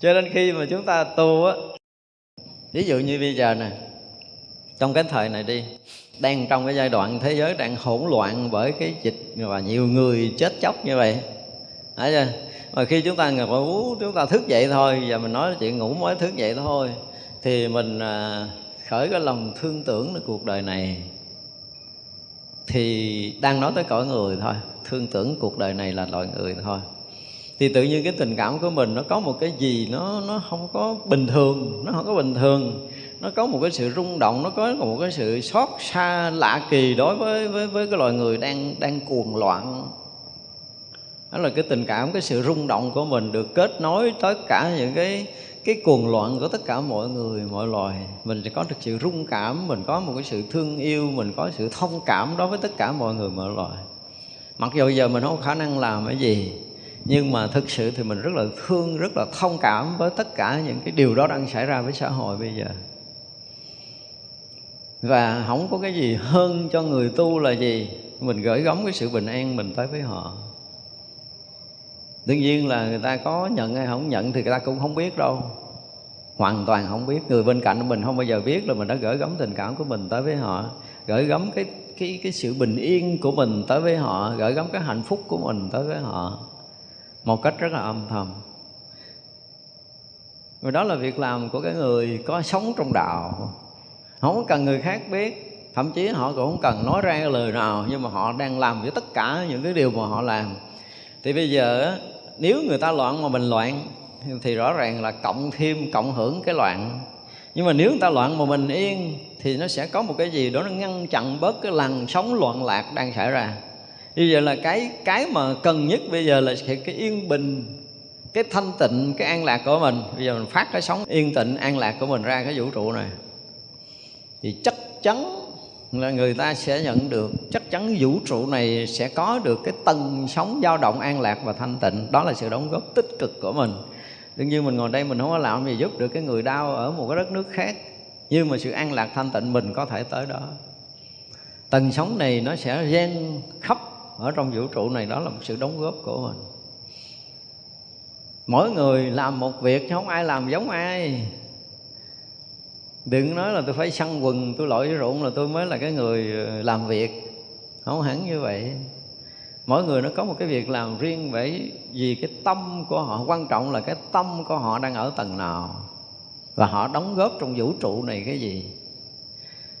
cho nên khi mà chúng ta tu á, ví dụ như bây giờ nè, trong cái thời này đi, đang trong cái giai đoạn thế giới đang hỗn loạn bởi cái dịch và nhiều người chết chóc như vậy. Thấy chưa? Mà khi chúng ta ngủ chúng ta thức dậy thôi, Giờ mình nói chuyện ngủ mới thức dậy thôi, Thì mình à, khởi cái lòng thương tưởng là cuộc đời này. Thì đang nói tới cõi người thôi, Thương tưởng cuộc đời này là loài người thôi thì tự nhiên cái tình cảm của mình nó có một cái gì nó nó không có bình thường, nó không có bình thường. Nó có một cái sự rung động, nó có một cái sự xót xa, lạ kỳ đối với với với cái loài người đang đang cuồng loạn. Đó là cái tình cảm, cái sự rung động của mình được kết nối tất cả những cái cái cuồng loạn của tất cả mọi người, mọi loài. Mình sẽ có được sự rung cảm, mình có một cái sự thương yêu, mình có sự thông cảm đối với tất cả mọi người, mọi loài. Mặc dù giờ mình không có khả năng làm cái gì nhưng mà thực sự thì mình rất là thương, rất là thông cảm với tất cả những cái điều đó đang xảy ra với xã hội bây giờ. Và không có cái gì hơn cho người tu là gì? Mình gửi gắm cái sự bình an mình tới với họ. Đương nhiên là người ta có nhận hay không nhận thì người ta cũng không biết đâu. Hoàn toàn không biết. Người bên cạnh mình không bao giờ biết là mình đã gửi gắm tình cảm của mình tới với họ. Gửi gắm cái cái cái sự bình yên của mình tới với họ. Gửi gắm cái hạnh phúc của mình tới với họ một cách rất là âm thầm. Và đó là việc làm của cái người có sống trong đạo. Không cần người khác biết. Thậm chí họ cũng không cần nói ra cái lời nào, nhưng mà họ đang làm với tất cả những cái điều mà họ làm. Thì bây giờ nếu người ta loạn mà mình loạn, thì rõ ràng là cộng thêm, cộng hưởng cái loạn. Nhưng mà nếu người ta loạn mà mình yên, thì nó sẽ có một cái gì đó nó ngăn chặn bớt cái làn sóng loạn lạc đang xảy ra như vậy là cái cái mà cần nhất bây giờ là cái yên bình, cái thanh tịnh, cái an lạc của mình. Bây giờ mình phát cái sóng yên tịnh, an lạc của mình ra cái vũ trụ này. Thì chắc chắn là người ta sẽ nhận được, chắc chắn vũ trụ này sẽ có được cái tầng sóng dao động an lạc và thanh tịnh. Đó là sự đóng góp tích cực của mình. Đương nhiên mình ngồi đây mình không có làm gì giúp được cái người đau ở một cái đất nước khác. Nhưng mà sự an lạc thanh tịnh mình có thể tới đó. Tầng sóng này nó sẽ gen khắp ở trong vũ trụ này đó là một sự đóng góp của mình. Mỗi người làm một việc chứ không ai làm giống ai. Đừng nói là tôi phải săn quần, tôi lội với ruộng là tôi mới là cái người ờ, làm việc. Không hẳn như vậy. Mỗi người nó có một cái việc làm riêng bởi vì cái tâm của họ, quan trọng là cái tâm của họ đang ở tầng nào. Và họ đóng góp trong vũ trụ này cái gì.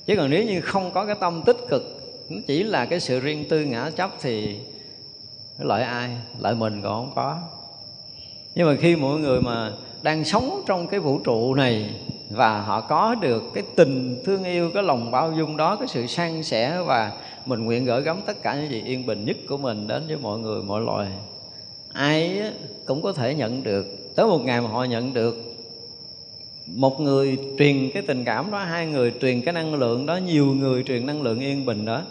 Chứ còn nếu như không có cái tâm tích cực nó chỉ là cái sự riêng tư ngã chấp thì lợi ai, lợi mình còn không có. Nhưng mà khi mọi người mà đang sống trong cái vũ trụ này và họ có được cái tình thương yêu, cái lòng bao dung đó, cái sự san sẻ và mình nguyện gửi gắm tất cả những gì yên bình nhất của mình đến với mọi người, mọi loài, ai cũng có thể nhận được. Tới một ngày mà họ nhận được, một người truyền cái tình cảm đó, hai người truyền cái năng lượng đó, nhiều người truyền năng lượng yên bình đó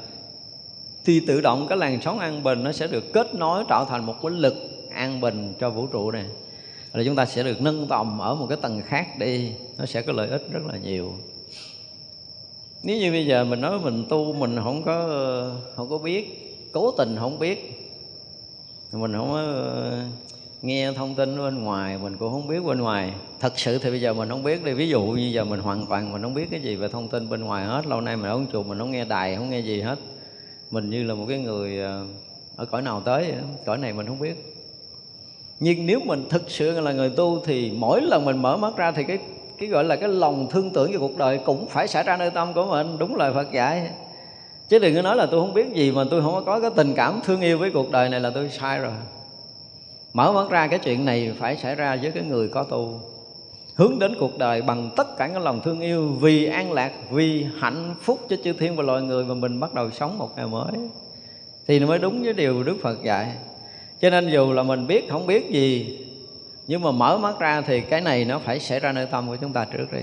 thì tự động cái làn sóng an bình nó sẽ được kết nối tạo thành một cái lực an bình cho vũ trụ này. Là chúng ta sẽ được nâng tầm ở một cái tầng khác đi, nó sẽ có lợi ích rất là nhiều. Nếu như bây giờ mình nói mình tu, mình không có không có biết, cố tình không biết, mình không có ờ, nghe thông tin bên ngoài, mình cũng không biết bên ngoài. Thật sự thì bây giờ mình không biết đi. Ví dụ như giờ mình hoàn toàn mình không biết cái gì về thông tin bên ngoài hết, lâu nay mình ở chùa mình không nghe đài, không nghe gì hết mình như là một cái người à, ở cõi nào tới cõi này mình không biết. Nhưng nếu mình thực sự là người tu thì mỗi lần mình mở mắt ra thì cái cái gọi là cái lòng thương tưởng về cuộc đời cũng phải xảy ra nơi tâm của mình. Đúng lời Phật dạy. Chứ đừng có nói là tôi không biết gì mà tôi không có cái tình cảm thương yêu với cuộc đời này là tôi sai rồi. Mở mắt ra cái chuyện này phải xảy ra với cái người có tu hướng đến cuộc đời bằng tất cả cái lòng thương yêu, vì an lạc, vì hạnh phúc cho chư thiên và loài người mà mình bắt đầu sống một ngày mới. Thì nó mới đúng với điều Đức Phật dạy. Cho nên dù là mình biết, không biết gì, nhưng mà mở mắt ra thì cái này nó phải xảy ra nơi tâm của chúng ta trước đi.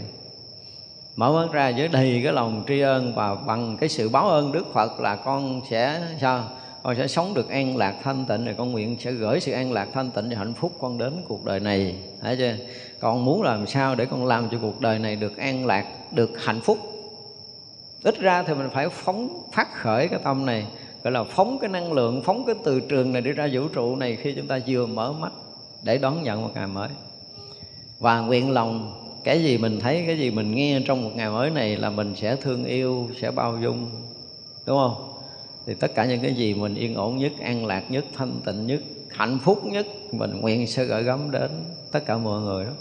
Mở mắt ra với đầy cái lòng tri ân và bằng cái sự báo ơn Đức Phật là con sẽ, sao? Con sẽ sống được an lạc thanh tịnh rồi con nguyện sẽ gửi sự an lạc thanh tịnh và hạnh phúc con đến cuộc đời này. Thấy chưa? Con muốn làm sao để con làm cho cuộc đời này được an lạc, được hạnh phúc? Ít ra thì mình phải phóng, phát khởi cái tâm này, gọi là phóng cái năng lượng, phóng cái từ trường này đi ra vũ trụ này khi chúng ta vừa mở mắt để đón nhận một ngày mới. Và nguyện lòng, cái gì mình thấy, cái gì mình nghe trong một ngày mới này là mình sẽ thương yêu, sẽ bao dung. Đúng không? Thì tất cả những cái gì mình yên ổn nhất, an lạc nhất, thanh tịnh nhất, hạnh phúc nhất, mình nguyện sẽ gửi gắm đến tất cả mọi người đó.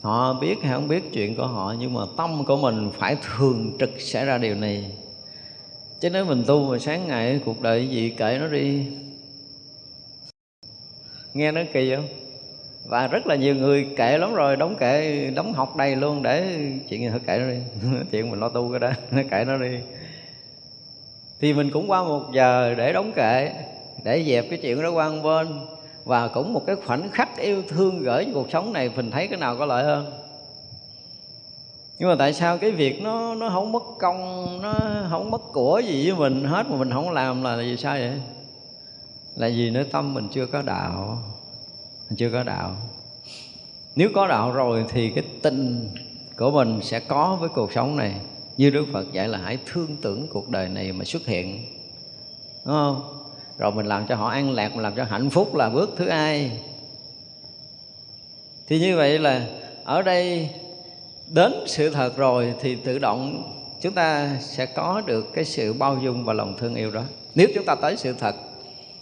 Họ biết hay không biết chuyện của họ, nhưng mà tâm của mình phải thường trực xảy ra điều này. Chứ nếu mình tu mà sáng ngày cuộc đời gì kệ nó đi. Nghe nó kỳ không? Và rất là nhiều người kệ lắm rồi, đóng kệ, đóng học đầy luôn để chuyện gì thôi, kệ nó đi. Chuyện mình lo tu cái đó, nó kệ nó đi thì mình cũng qua một giờ để đóng kệ, để dẹp cái chuyện đó qua một bên. Và cũng một cái khoảnh khắc yêu thương gửi cuộc sống này, mình thấy cái nào có lợi hơn. Nhưng mà tại sao cái việc nó nó không mất công, nó không mất của gì với mình hết mà mình không làm là vì sao vậy? Là vì nơi tâm mình chưa có đạo, mình chưa có đạo. Nếu có đạo rồi thì cái tình của mình sẽ có với cuộc sống này như Đức Phật dạy là hãy thương tưởng cuộc đời này mà xuất hiện. Đúng không? Rồi mình làm cho họ an lạc mình làm cho hạnh phúc là bước thứ hai. Thì như vậy là ở đây đến sự thật rồi thì tự động chúng ta sẽ có được cái sự bao dung và lòng thương yêu đó. Nếu chúng ta tới sự thật.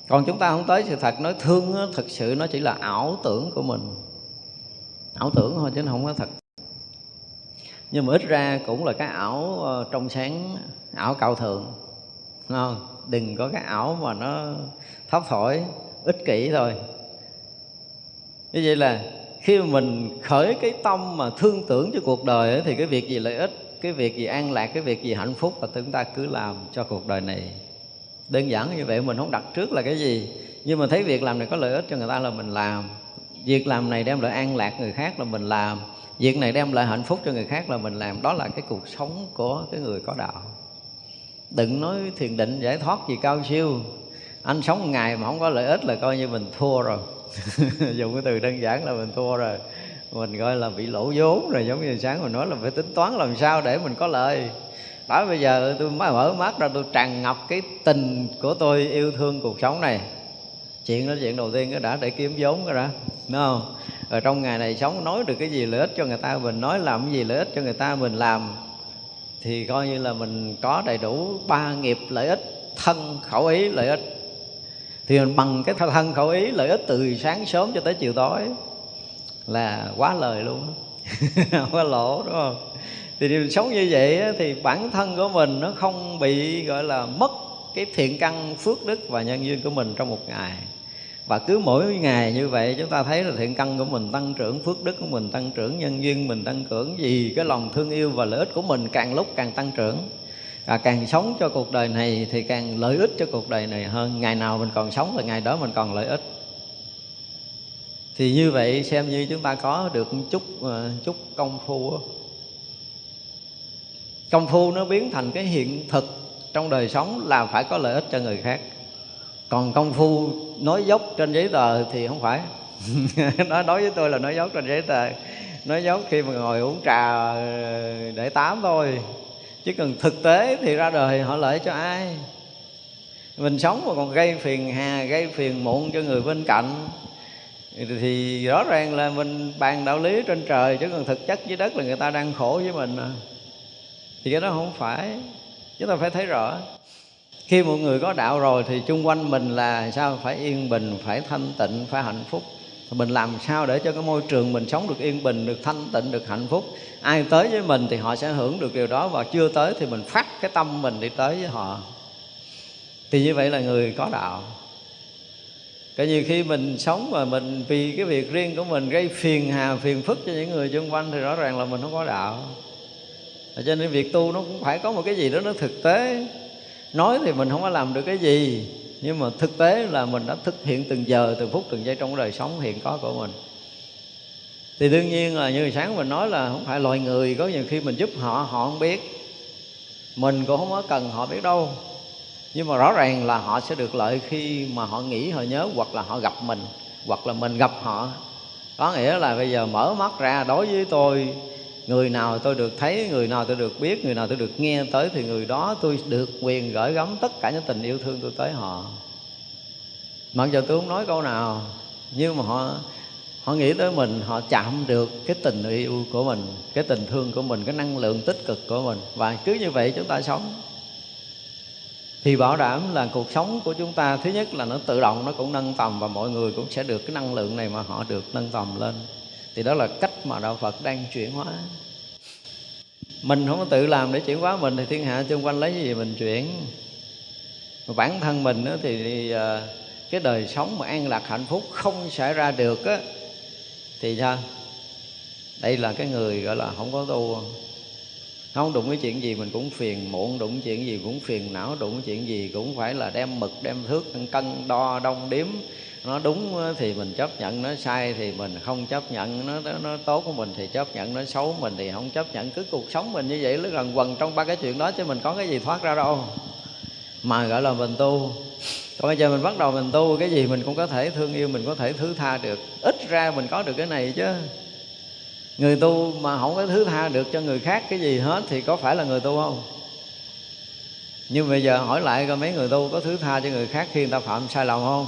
Còn chúng ta không tới sự thật nói thương đó, thực sự nó chỉ là ảo tưởng của mình. Ảo tưởng thôi chứ nó không có thật nhưng mà ít ra cũng là cái ảo ờ, trong sáng ảo cao thượng. Đúng không? Đừng có cái ảo mà nó thấp thổi ích kỷ thôi. Như vậy là khi mà mình khởi cái tâm mà thương tưởng cho cuộc đời ấy, thì cái việc gì lợi ích cái việc gì an lạc cái việc gì hạnh phúc là chúng ta cứ làm cho cuộc đời này. Đơn giản như vậy mình không đặt trước là cái gì. Nhưng mà thấy việc làm này có lợi ích cho người ta là mình làm. Việc làm này đem lại an lạc người khác là mình làm việc này đem lại hạnh phúc cho người khác là mình làm. Đó là cái cuộc sống của cái người có đạo. Đừng nói thiền định giải thoát gì cao siêu. Anh sống một ngày mà không có lợi ích là coi như mình thua rồi. Dùng cái từ đơn giản là mình thua rồi. Mình gọi là bị lỗ vốn rồi. Giống như sáng mình nói là phải tính toán làm sao để mình có lợi đó, bây giờ tôi mới mở mắt ra, tôi tràn ngập cái tình của tôi yêu thương cuộc sống này chuyện đó chuyện đầu tiên, cái đã để kiếm vốn cái đã, đúng không? Rồi trong ngày này sống nói được cái gì lợi ích cho người ta, mình nói làm cái gì lợi ích cho người ta, mình làm, thì coi như là mình có đầy đủ ba nghiệp lợi ích, thân khẩu ý lợi ích. Thì mình bằng cái thân khẩu ý lợi ích từ sáng sớm cho tới chiều tối là quá lời luôn quá lỗ, đúng không? Thì điều sống như vậy thì bản thân của mình nó không bị, gọi là, mất cái thiện căn phước đức và nhân duyên của mình trong một ngày. Và cứ mỗi ngày như vậy, chúng ta thấy là thiện căn của mình tăng trưởng, phước đức của mình tăng trưởng, nhân duyên mình tăng trưởng, vì cái lòng thương yêu và lợi ích của mình càng lúc càng tăng trưởng. Và càng sống cho cuộc đời này thì càng lợi ích cho cuộc đời này hơn. Ngày nào mình còn sống là ngày đó mình còn lợi ích. Thì như vậy xem như chúng ta có được chút ờ, chút công phu công phu nó biến thành cái hiện thực trong đời sống là phải có lợi ích cho người khác. Còn công phu nói dốc trên giấy tờ thì không phải. Nói đối với tôi là nói dốc trên giấy tờ. Nói dốc khi mà ngồi uống trà ờ, để tám thôi. Chứ cần thực tế thì ra đời họ lợi cho ai? Mình sống mà còn gây phiền hà, gây phiền muộn cho người bên cạnh, thì rõ ràng là mình bàn đạo lý trên trời, chứ còn thực chất dưới đất là người ta đang khổ với mình à. thì cái đó không phải chúng ta phải thấy rõ, khi một người có đạo rồi thì chung quanh mình là sao? Phải yên bình, phải thanh tịnh, phải hạnh phúc. Thì mình làm sao để cho cái môi trường mình sống được yên bình, được thanh tịnh, được hạnh phúc? Ai tới với mình thì họ sẽ hưởng được điều đó và chưa tới thì mình phát cái tâm mình đi tới với họ. Thì như vậy là người có đạo. Cái vì khi mình sống mà mình vì cái việc riêng của mình gây phiền hà, phiền phức cho những người xung quanh thì rõ ràng là mình không có đạo cho nên việc tu nó cũng phải có một cái gì đó nó thực tế. Nói thì mình không có làm được cái gì, nhưng mà thực tế là mình đã thực hiện từng giờ, từng phút, từng giây trong đời sống hiện có của mình. Thì đương nhiên là như sáng mình nói là không phải loài người, có nhiều khi mình giúp họ họ không biết. Mình cũng không có cần họ biết đâu. Nhưng mà rõ ràng là họ sẽ được lợi khi mà họ nghĩ, họ nhớ, hoặc là họ gặp mình, hoặc là mình gặp họ. Có nghĩa là bây giờ mở mắt ra, đối với tôi người nào tôi được thấy, người nào tôi được biết, người nào tôi được nghe tới thì người đó tôi được quyền gửi gắm tất cả những tình yêu thương tôi tới họ. Mặc dù tôi không nói câu nào, nhưng mà họ họ nghĩ tới mình, họ chạm được cái tình yêu của mình, cái tình thương của mình, cái năng lượng tích cực của mình. Và cứ như vậy chúng ta sống. Thì bảo đảm là cuộc sống của chúng ta, thứ nhất là nó tự động, nó cũng nâng tầm và mọi người cũng sẽ được cái năng lượng này mà họ được nâng tầm lên thì đó là cách mà đạo Phật đang chuyển hóa. Mình không có tự làm để chuyển hóa mình, thì thiên hạ xung quanh lấy cái gì mình chuyển. Mà bản thân mình thì à, cái đời sống mà an lạc, hạnh phúc không xảy ra được á, thì sao? Đây là cái người gọi là không có tu. Không đụng cái chuyện gì mình cũng phiền muộn, đụng chuyện gì cũng phiền não, đụng chuyện gì cũng phải là đem mực, đem thước, cân, đo, đong đếm nó đúng thì mình chấp nhận, nó sai thì mình không chấp nhận. Nó nó tốt của mình thì chấp nhận, nó xấu mình thì không chấp nhận. Cứ cuộc sống mình như vậy, nó gần quần trong ba cái chuyện đó chứ mình có cái gì thoát ra đâu. Mà gọi là mình tu. Còn bây giờ mình bắt đầu mình tu, cái gì mình cũng có thể thương yêu, mình có thể thứ tha được. Ít ra mình có được cái này chứ. Người tu mà không có thứ tha được cho người khác cái gì hết thì có phải là người tu không? Nhưng bây giờ hỏi lại coi mấy người tu có thứ tha cho người khác khi người ta phạm sai lầm không?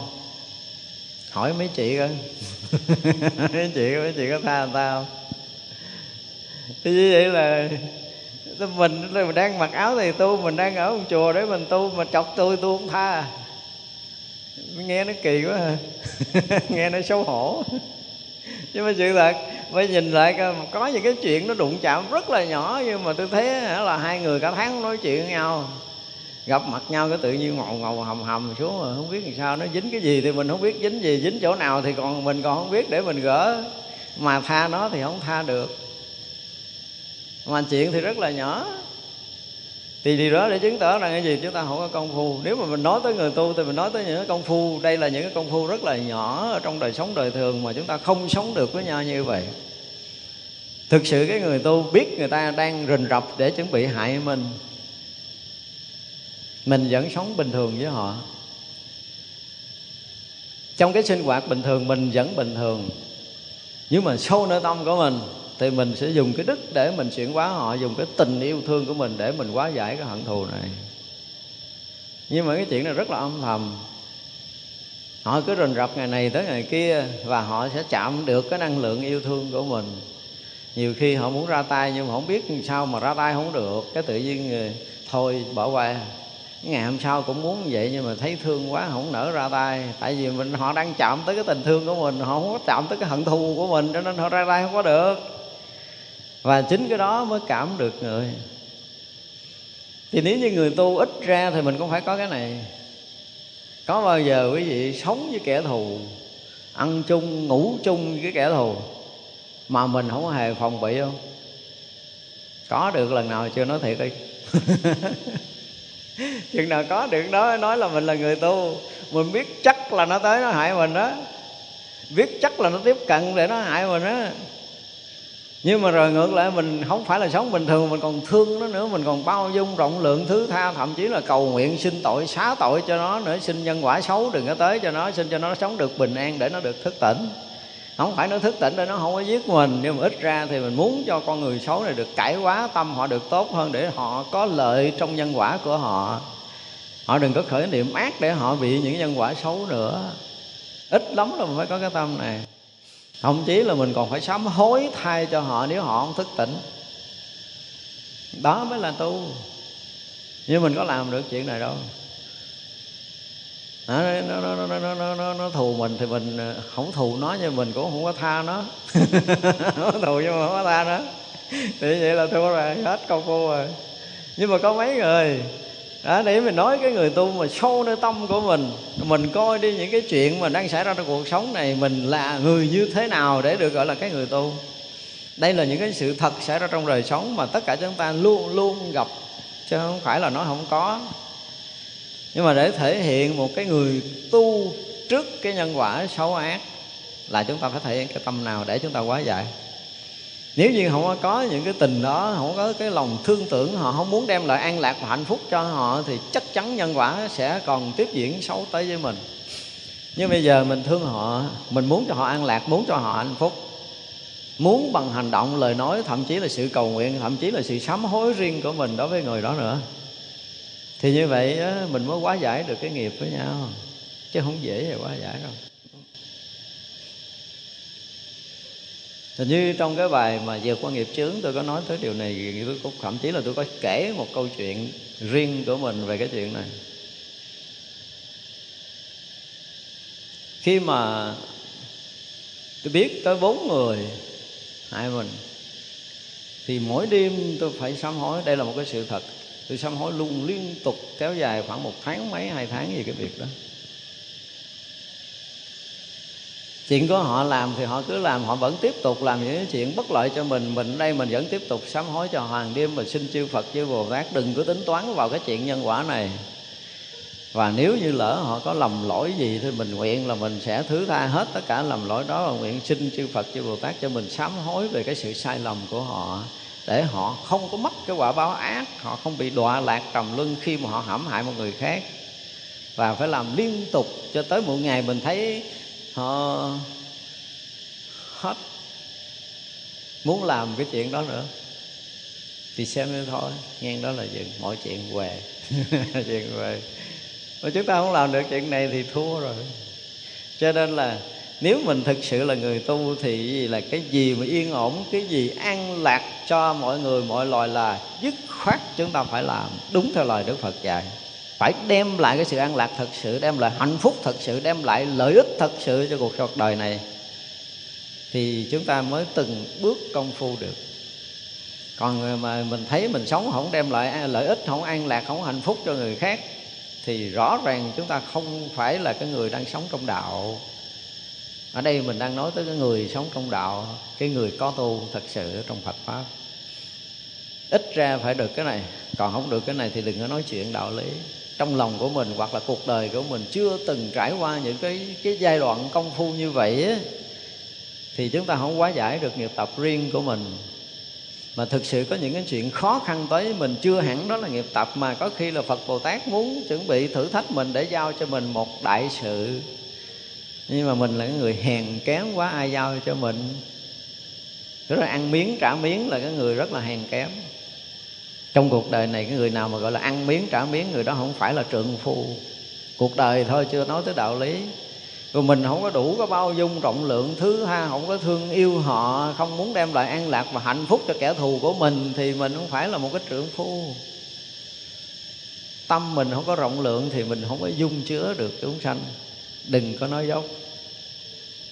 Hỏi mấy chị coi. Mấy chị mấy chị có tha người ta không? Thì như vậy là mình mình đang mặc áo thì tu, mình đang ở một chùa để mình tu, mà chọc tôi tôi không tha. Nghe nó kỳ quá à. nghe nó xấu hổ. Nhưng mà sự thật mới nhìn lại có những cái chuyện nó đụng chạm rất là nhỏ, nhưng mà tôi thấy là hai người cả tháng nói chuyện với nhau gặp mặt nhau cái tự nhiên ngầu ngầu hầm hầm xuống mà không biết làm sao. Nó dính cái gì thì mình không biết dính gì, dính chỗ nào thì còn mình còn không biết để mình gỡ. Mà tha nó thì không tha được. Mà chuyện thì rất là nhỏ. Thì điều đó để chứng tỏ rằng cái gì? Chúng ta không có công phu. Nếu mà mình nói tới người tu thì mình nói tới những cái công phu. Đây là những cái công phu rất là nhỏ ở trong đời sống đời thường mà chúng ta không sống được với nhau như vậy. Thực sự cái người tu biết người ta đang rình rập để chuẩn bị hại mình mình vẫn sống bình thường với họ. Trong cái sinh hoạt bình thường, mình vẫn bình thường. Nhưng mà sâu nơi tâm của mình, thì mình sẽ dùng cái đức để mình chuyển hóa họ, dùng cái tình yêu thương của mình để mình hóa giải cái hận thù này. Nhưng mà cái chuyện này rất là âm thầm. Họ cứ rình rập ngày này tới ngày kia và họ sẽ chạm được cái năng lượng yêu thương của mình. Nhiều khi họ muốn ra tay nhưng mà không biết sao mà ra tay không được. Cái tự nhiên ờ, thôi, bỏ qua ngày hôm sau cũng muốn vậy nhưng mà thấy thương quá, không nở ra tay. Tại vì mình, họ đang chạm tới cái tình thương của mình, họ không có chạm tới cái hận thù của mình, cho nên họ ra tay không có được. Và chính cái đó mới cảm được người. Thì nếu như người tu ít ra thì mình cũng phải có cái này. Có bao giờ quý vị sống với kẻ thù, ăn chung, ngủ chung với cái kẻ thù mà mình không hề phòng bị không? Có được lần nào chưa? Nói thiệt đi. chừng nào có được đó, nói là mình là người tu. Mình biết chắc là nó tới, nó hại mình đó. Biết chắc là nó tiếp cận để nó hại mình đó. Nhưng mà rồi ngược lại, mình không phải là sống bình thường, mình còn thương nó nữa. Mình còn bao dung, rộng lượng thứ tha, thậm chí là cầu nguyện, xin tội, xá tội cho nó nữa. Xin nhân quả xấu đừng có tới cho nó, xin cho nó sống được bình an để nó được thức tỉnh không phải nó thức tỉnh để nó không có giết mình. Nhưng mà ít ra thì mình muốn cho con người xấu này được cải hóa tâm, họ được tốt hơn để họ có lợi trong nhân quả của họ. Họ đừng có khởi niệm ác để họ bị những nhân quả xấu nữa. Ít lắm là mình phải có cái tâm này. Thậm chí là mình còn phải sám hối thay cho họ nếu họ không thức tỉnh. Đó mới là tu. Nhưng mình có làm được chuyện này đâu nó, nó, nó, nó, nó, nó, nó, nó thù mình thì mình ờ, không thù nó nhưng mình cũng không có tha nó. Nó thù nhưng mà không có tha nó. Thì vậy là thua rồi hết công phu rồi. Nhưng mà có mấy người đó, để mình nói cái người tu mà sâu nơi tâm của mình mình coi đi những cái chuyện mà đang xảy ra trong cuộc sống này mình là người như thế nào để được gọi là cái người tu. Đây là những cái sự thật xảy ra trong đời sống mà tất cả chúng ta luôn luôn gặp chứ không phải là nó không có nhưng mà để thể hiện một cái người tu trước cái nhân quả xấu ác là chúng ta phải thể hiện cái tâm nào để chúng ta quá giải. Nếu như không có những cái tình đó, không có cái lòng thương tưởng, họ không muốn đem lại an lạc và hạnh phúc cho họ thì chắc chắn nhân quả sẽ còn tiếp diễn xấu tới với mình. Nhưng bây giờ mình thương họ, mình muốn cho họ an lạc, muốn cho họ hạnh phúc, muốn bằng hành động, lời nói, thậm chí là sự cầu nguyện, thậm chí là sự sám hối riêng của mình đối với người đó nữa thì như vậy mình mới quá giải được cái nghiệp với nhau. Chứ không dễ gì quá giải đâu. Hình như trong cái bài mà vượt qua nghiệp chướng, tôi có nói tới điều này. Tôi cũng, thậm chí là tôi có kể một câu chuyện riêng của mình về cái chuyện này. Khi mà tôi biết tới bốn người hại mình, thì mỗi đêm tôi phải sám hối. Đây là một cái sự thật tôi sám hối luôn liên tục kéo dài khoảng một tháng mấy, hai tháng gì cái việc đó. Chuyện của họ làm thì họ cứ làm, họ vẫn tiếp tục làm những chuyện bất lợi cho mình mình đây mình vẫn tiếp tục sám hối cho hoàng đêm mình xin chư phật, chư bồ tát đừng có tính toán vào cái chuyện nhân quả này. Và nếu như lỡ họ có lầm lỗi gì thì mình nguyện là mình sẽ thứ tha hết tất cả lầm lỗi đó và nguyện xin chư Phật, chư Bồ Tát cho mình sám hối về cái sự sai lầm của họ để họ không có mất cái quả báo ác, họ không bị đọa lạc trầm luân khi mà họ hãm hại một người khác. Và phải làm liên tục cho tới một ngày mình thấy họ hết muốn làm cái chuyện đó nữa. Thì xem như thôi nghe đó là dừng, mọi chuyện về. Chuyện về. Mà chúng ta không làm được chuyện này thì thua rồi. Cho nên là nếu mình thực sự là người tu thì là cái gì mà yên ổn, cái gì an lạc cho mọi người, mọi loài là dứt khoát chúng ta phải làm đúng theo lời đức phật dạy. Phải đem lại cái sự an lạc thật sự, đem lại hạnh phúc thật sự, đem lại lợi ích thật sự cho cuộc đời này, thì chúng ta mới từng bước công phu được. Còn mà mình thấy mình sống không đem lại lợi ích, không an lạc, không hạnh phúc cho người khác, thì rõ ràng chúng ta không phải là cái người đang sống trong đạo ở đây mình đang nói tới cái người sống trong đạo cái người có tu thật sự trong phật pháp. Ít ra phải được cái này còn không được cái này thì đừng có nói chuyện đạo lý. Trong lòng của mình hoặc là cuộc đời của mình chưa từng trải qua những cái cái giai đoạn công phu như vậy á, thì chúng ta không quá giải được nghiệp tập riêng của mình. Mà thực sự có những cái chuyện khó khăn tới mình chưa hẳn đó là nghiệp tập mà có khi là Phật Bồ Tát muốn chuẩn bị thử thách mình để giao cho mình một đại sự nhưng mà mình là cái người hèn kém quá, ai giao cho mình? Rất là ăn miếng, trả miếng là cái người rất là hèn kém. Trong cuộc đời này, cái người nào mà gọi là ăn miếng, trả miếng, người đó không phải là trượng phu. Cuộc đời thôi, chưa nói tới đạo lý. Rồi mình không có đủ có bao dung rộng lượng, thứ ha, không có thương yêu họ, không muốn đem lại an lạc và hạnh phúc cho kẻ thù của mình, thì mình không phải là một cái trưởng phu. Tâm mình không có rộng lượng thì mình không có dung chứa được chúng sanh đừng có nói dốc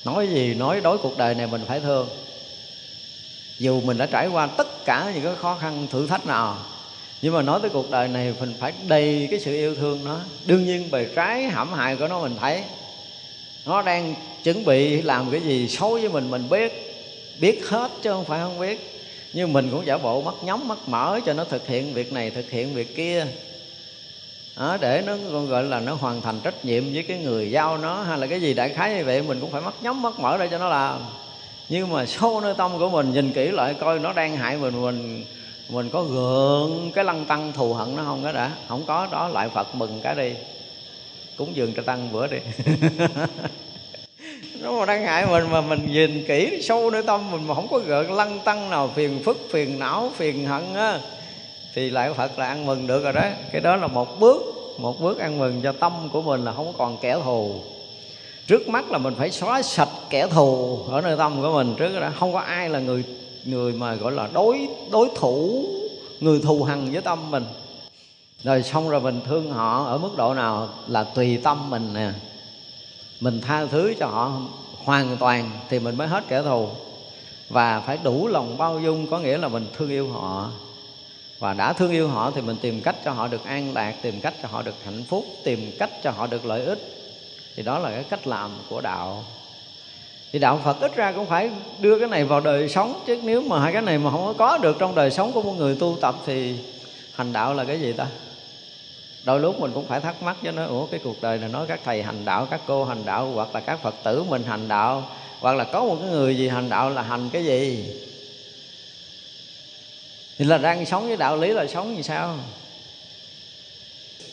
nói gì, nói đối cuộc đời này mình phải thương. Dù mình đã trải qua tất cả những cái khó khăn, thử thách nào, nhưng mà nói tới cuộc đời này mình phải đầy cái sự yêu thương nó. Đương nhiên bề trái hãm hại của nó mình thấy. Nó đang chuẩn bị làm cái gì xấu với mình mình biết biết hết chứ không phải không biết. Nhưng mình cũng giả bộ mắt nhắm, mắt mở cho nó thực hiện việc này, thực hiện việc kia đó, để nó còn gọi là nó hoàn thành trách nhiệm với cái người giao nó hay là cái gì đại khái như vậy mình cũng phải mất nhắm mất mở ra cho nó làm. Nhưng mà sâu nơi tâm của mình nhìn kỹ lại coi nó đang hại mình mình mình có gượng cái lăng tăng thù hận nó không đó đã? Không có đó lại phật mừng cái đi. Cúng dường cho tăng bữa đi. Nó mà đang hại mình mà mình nhìn kỹ sâu nơi tâm mình mà không có gợn lăng tăng nào phiền phức phiền não phiền hận á thì lại phật là ăn mừng được rồi đó. Cái đó là một bước một bước ăn mừng cho tâm của mình là không còn kẻ thù. Trước mắt là mình phải xóa sạch kẻ thù ở nơi tâm của mình trước đó. Không có ai là người người mà gọi là đối đối thủ, người thù hằn với tâm mình. Rồi xong rồi mình thương họ ở mức độ nào là tùy tâm mình nè. Mình tha thứ cho họ hoàn toàn thì mình mới hết kẻ thù. Và phải đủ lòng bao dung, có nghĩa là mình thương yêu họ và đã thương yêu họ thì mình tìm cách cho họ được an lạc, tìm cách cho họ được hạnh phúc, tìm cách cho họ được lợi ích. Thì đó là cái cách làm của đạo. Thì đạo phật ít ra cũng phải đưa cái này vào đời sống, chứ nếu mà hai cái này mà không có được trong đời sống của một người tu tập thì hành đạo là cái gì ta? Đôi lúc mình cũng phải thắc mắc cho nó ủa, cái cuộc đời này nói các thầy hành đạo, các cô hành đạo, hoặc là các phật tử mình hành đạo, hoặc là có một cái người gì hành đạo là hành cái gì? Thì là đang sống với đạo lý là sống như sao?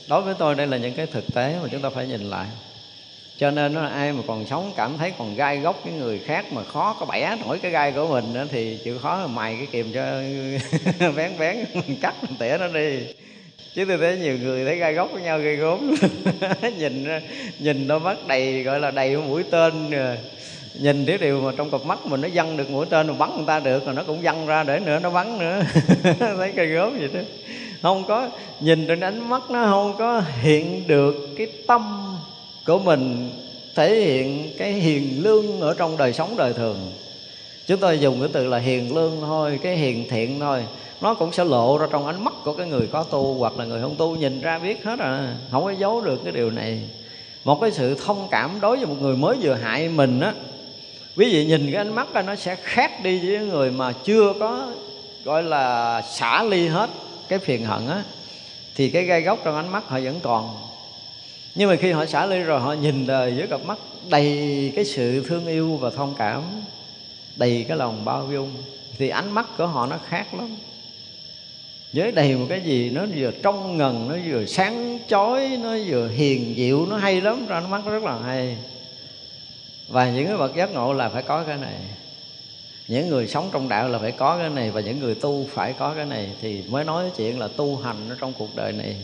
Đối với tôi đây là những cái thực tế mà chúng ta phải nhìn lại. Cho nên nó ai mà còn sống cảm thấy còn gai gốc với người khác mà khó có bẻ nổi cái gai của mình đó, thì chịu khó là mày cái kìm cho vén vén cắt tỉa nó đi. Chứ tôi thấy nhiều người thấy gai gốc với nhau gây gốm nhìn nhìn đôi mắt đầy gọi là đầy mũi tên rồi nhìn cái điều mà trong cặp mắt mình nó văng được mũi tên mà bắn người ta được, rồi nó cũng văng ra để nữa, nó bắn nữa. Thấy cây gớm vậy đó. Không có, nhìn trên ánh mắt nó không có hiện được cái tâm của mình, thể hiện cái hiền lương ở trong đời sống đời thường. Chúng tôi dùng cái từ là hiền lương thôi, cái hiền thiện thôi. Nó cũng sẽ lộ ra trong ánh mắt của cái người có tu hoặc là người không tu, nhìn ra biết hết à. Không có giấu được cái điều này. Một cái sự thông cảm đối với một người mới vừa hại mình á quý vị nhìn cái ánh mắt đó, nó sẽ khác đi với người mà chưa có gọi là xả ly hết cái phiền hận á. Thì cái gai góc trong ánh mắt họ vẫn còn. Nhưng mà khi họ xả ly rồi họ nhìn đời với cặp mắt đầy cái sự thương yêu và thông cảm đầy cái lòng bao dung thì ánh mắt của họ nó khác lắm. Với đầy một cái gì nó vừa trong ngần nó vừa sáng chói nó vừa hiền dịu nó hay lắm ra nó mắt rất là hay và những cái bậc giác ngộ là phải có cái này. Những người sống trong đạo là phải có cái này và những người tu phải có cái này thì mới nói chuyện là tu hành ở trong cuộc đời này.